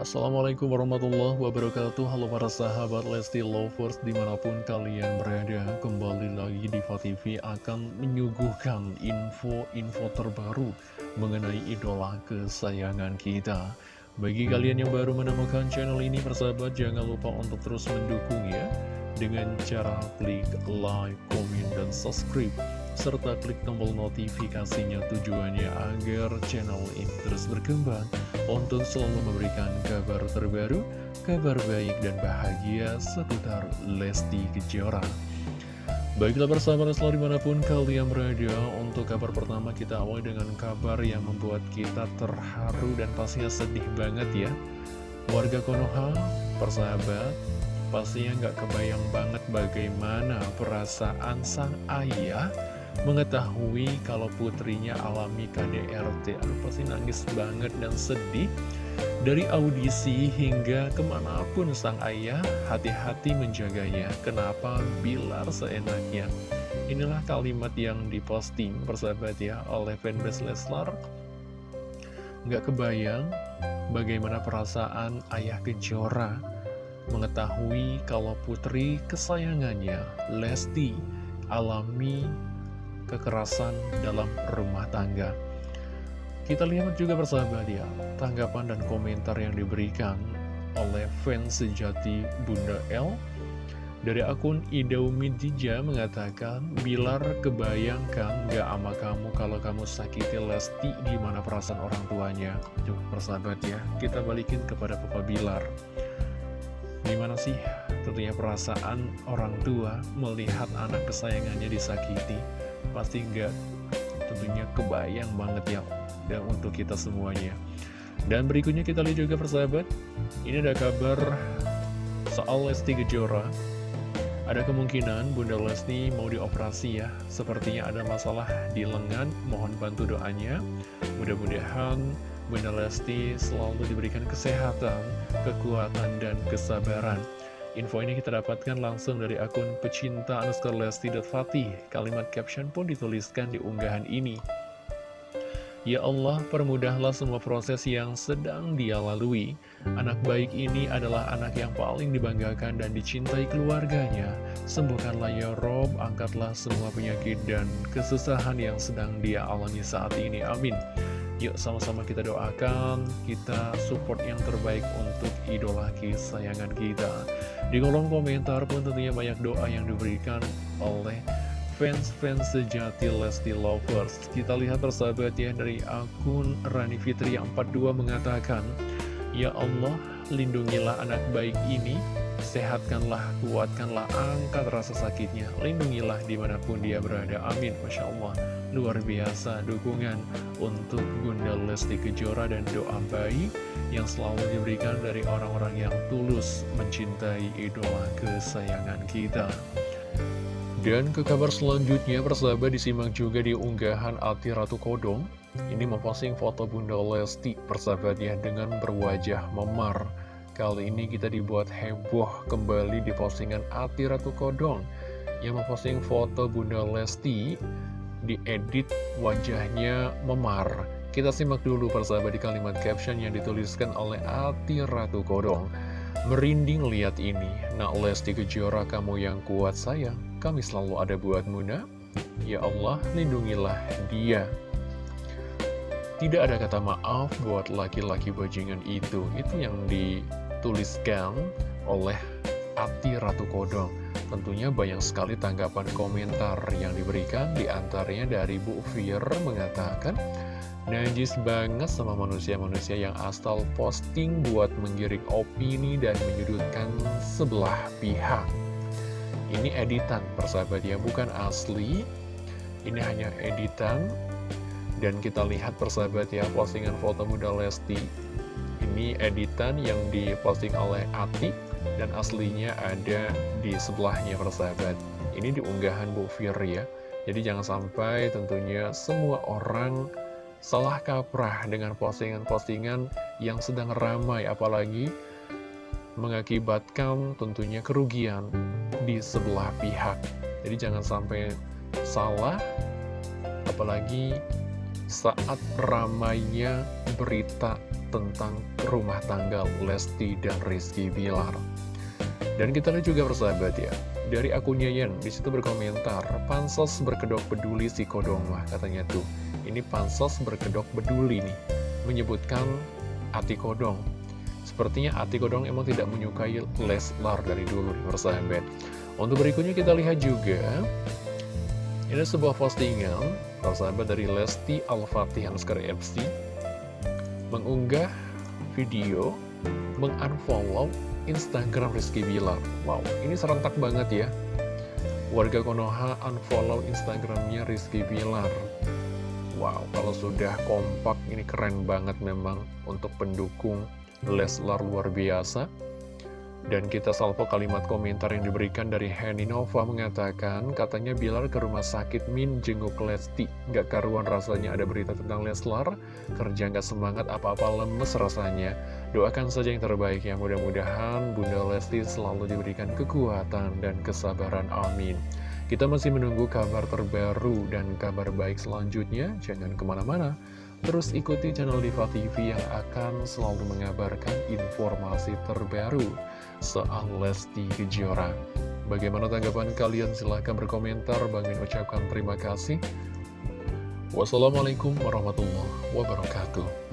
Assalamualaikum warahmatullahi wabarakatuh. Halo para sahabat Lesti Lovers Di mana pun kalian berada Kembali lagi di TV akan menyuguhkan info-info terbaru Mengenai idola kesayangan kita. Bagi kalian yang baru menemukan channel ini Persahabat jangan lupa untuk terus mendukung ya Dengan cara klik like, komen, dan subscribe serta klik tombol notifikasinya tujuannya agar channel ini terus berkembang untuk selalu memberikan kabar terbaru, kabar baik dan bahagia seputar Lesti Kejora. Baiklah bersama selalu di mana pun kalian berada Untuk kabar pertama kita awal dengan kabar yang membuat kita terharu dan pastinya sedih banget ya Warga Konoha, persahabat, pastinya nggak kebayang banget bagaimana perasaan sang ayah mengetahui kalau putrinya alami KDRT. Aduh pasti nangis banget dan sedih. Dari audisi hingga ke mana pun sang ayah hati-hati menjaganya. Kenapa Bilar seenaknya? Inilah kalimat yang diposting persahabat ya oleh fanbase Leslar. Nggak kebayang bagaimana perasaan ayah Kejora mengetahui kalau putri kesayangannya Lesti alami kekerasan dalam rumah tangga. Kita lihat juga persahabat ya, tanggapan dan komentar yang diberikan oleh fans sejati Bunda L dari akun Idaumidija mengatakan, Bilar kebayangkan gak ama kamu kalau kamu sakiti Lesti di mana perasaan orang tuanya. Tuh, persahabat ya, kita balikin kepada Papa Bilar. Gimana sih tentunya perasaan orang tua melihat anak kesayangannya disakiti? Pasti nggak tentunya kebayang banget ya dan untuk kita semuanya. Dan berikutnya kita lihat juga persahabat ini ada kabar soal Lesti Kejora. Ada kemungkinan Bunda Lesti mau dioperasi ya. Sepertinya ada masalah di lengan. Mohon bantu doanya. Mudah-mudahan Bunda Lesti selalu diberikan kesehatan kekuatan dan kesabaran Info ini kita dapatkan langsung dari akun pecinta underscore Fatih. Kalimat caption pun dituliskan di unggahan ini. Ya Allah, permudahlah semua proses yang sedang dia lalui. Anak baik ini adalah anak yang paling dibanggakan dan dicintai keluarganya. Sembuhkanlah ya Rob, angkatlah semua penyakit dan kesusahan yang sedang dia alami saat ini. Amin. Yuk sama-sama kita doakan, kita support yang terbaik untuk idola kesayangan kita. Di kolom komentar pun tentunya banyak doa yang diberikan oleh fans-fans sejati Lesti Lovers. Kita lihat persahabat ya dari akun Rani Fitri yang 42 mengatakan, Ya Allah, lindungilah anak baik ini Sehatkanlah, kuatkanlah, angkat rasa sakitnya. Lindungilah di mana pun dia berada. Amin, Masya Allah. Luar biasa dukungan untuk Bunda Lesti Kejora dan doa baik Yang selalu diberikan dari orang-orang yang tulus mencintai idola kesayangan kita. Dan ke kabar selanjutnya, persahabat disimak juga di unggahan Ati Ratu Kodong. Ini memposting foto Bunda Lesti, persahabat ya, dengan berwajah memar. Kali ini kita dibuat heboh kembali di postingan Ati Ratu Kodong yang memposting foto Bunda Lesti diedit wajahnya memar. Kita simak dulu persahabat di kalimat caption yang dituliskan oleh Ati Ratu Kodong. Merinding lihat ini, nak Lesti Kejora kamu yang kuat sayang, kami selalu ada buat Muna. Ya Allah, lindungilah dia. Tidak ada kata maaf buat laki-laki bajingan itu. Itu yang di dituliskan oleh Ati Ratu Kodong. Tentunya banyak sekali tanggapan komentar yang diberikan, di antaranya dari Bu Fir mengatakan, Najis banget sama manusia-manusia yang asal posting buat menggiring opini dan menyudutkan sebelah pihak. Ini editan, persahabat ya, bukan asli. Ini hanya editan. Dan kita lihat persahabat ya, postingan foto muda Lesti ini editan yang diposting oleh Ati dan aslinya ada di sebelahnya persahabat. Ini diunggahan Bu Fir ya. Jadi jangan sampai tentunya semua orang salah kaprah dengan postingan-postingan yang sedang ramai apalagi mengakibatkan tentunya kerugian di sebelah pihak. Jadi jangan sampai salah apalagi saat ramainya berita tentang rumah tangga Lesti dan Rizky Bilar. Dan kita lihat juga persahabat ya, dari akunnya Yen, di situ berkomentar, Pansos berkedok peduli si Kodongwah, katanya tuh. Ini Pansos berkedok peduli nih, menyebutkan Ati Kodong. Sepertinya Ati Kodong emang tidak menyukai Leslar dari dulu nih persahabat. Untuk berikutnya kita lihat juga, ini sebuah postingan, persahabat dari Lesti Al-Fatih Hanskar FC, mengunggah video mengunfollow Instagram Rizky Bilar. Wow, ini serentak banget ya. Warga Konoha unfollow Instagramnya Rizky Bilar. Wow, kalau sudah kompak ini keren banget memang Untuk pendukung Leslar luar biasa dan kita salvo kalimat komentar yang diberikan dari Henny Nova mengatakan, katanya Bilar ke rumah sakit Min jenguk Lesti. Gak karuan rasanya ada berita tentang Leslar, kerja gak semangat apa-apa lemes rasanya. Doakan saja yang terbaik ya, mudah-mudahan Bunda Lesti selalu diberikan kekuatan dan kesabaran, amin. Kita masih menunggu kabar terbaru dan kabar baik selanjutnya, jangan ke mana-mana. Terus ikuti channel Diva TV yang akan selalu mengabarkan informasi terbaru soal Lesti Kejora. Bagaimana tanggapan kalian? Silahkan berkomentar. Bang Min ucapkan terima kasih. Wassalamualaikum warahmatullahi wabarakatuh.